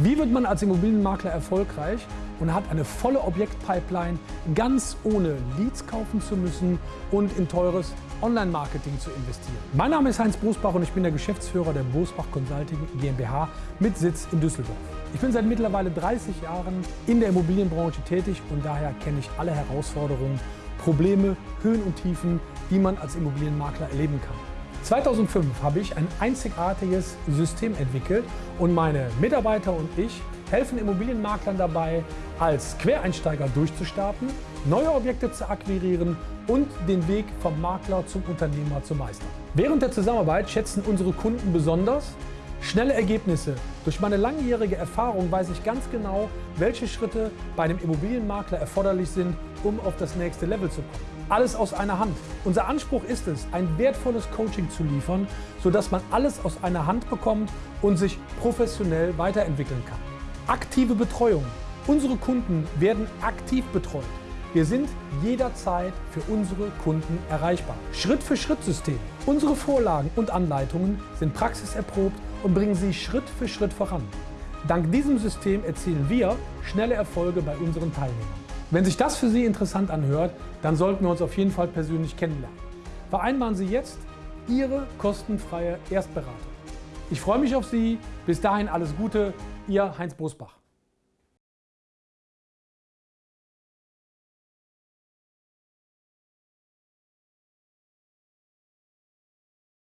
Wie wird man als Immobilienmakler erfolgreich und hat eine volle Objektpipeline, ganz ohne Leads kaufen zu müssen und in teures Online-Marketing zu investieren? Mein Name ist Heinz Bosbach und ich bin der Geschäftsführer der Bosbach Consulting GmbH mit Sitz in Düsseldorf. Ich bin seit mittlerweile 30 Jahren in der Immobilienbranche tätig und daher kenne ich alle Herausforderungen, Probleme, Höhen und Tiefen, die man als Immobilienmakler erleben kann. 2005 habe ich ein einzigartiges System entwickelt und meine Mitarbeiter und ich helfen Immobilienmaklern dabei, als Quereinsteiger durchzustarten, neue Objekte zu akquirieren und den Weg vom Makler zum Unternehmer zu meistern. Während der Zusammenarbeit schätzen unsere Kunden besonders schnelle Ergebnisse. Durch meine langjährige Erfahrung weiß ich ganz genau, welche Schritte bei einem Immobilienmakler erforderlich sind, um auf das nächste Level zu kommen. Alles aus einer Hand. Unser Anspruch ist es, ein wertvolles Coaching zu liefern, sodass man alles aus einer Hand bekommt und sich professionell weiterentwickeln kann. Aktive Betreuung. Unsere Kunden werden aktiv betreut. Wir sind jederzeit für unsere Kunden erreichbar. Schritt-für-Schritt-System. Unsere Vorlagen und Anleitungen sind praxiserprobt und bringen Sie Schritt für Schritt voran. Dank diesem System erzielen wir schnelle Erfolge bei unseren Teilnehmern. Wenn sich das für Sie interessant anhört, dann sollten wir uns auf jeden Fall persönlich kennenlernen. Vereinbaren Sie jetzt Ihre kostenfreie Erstberatung. Ich freue mich auf Sie. Bis dahin alles Gute, Ihr Heinz Brusbach.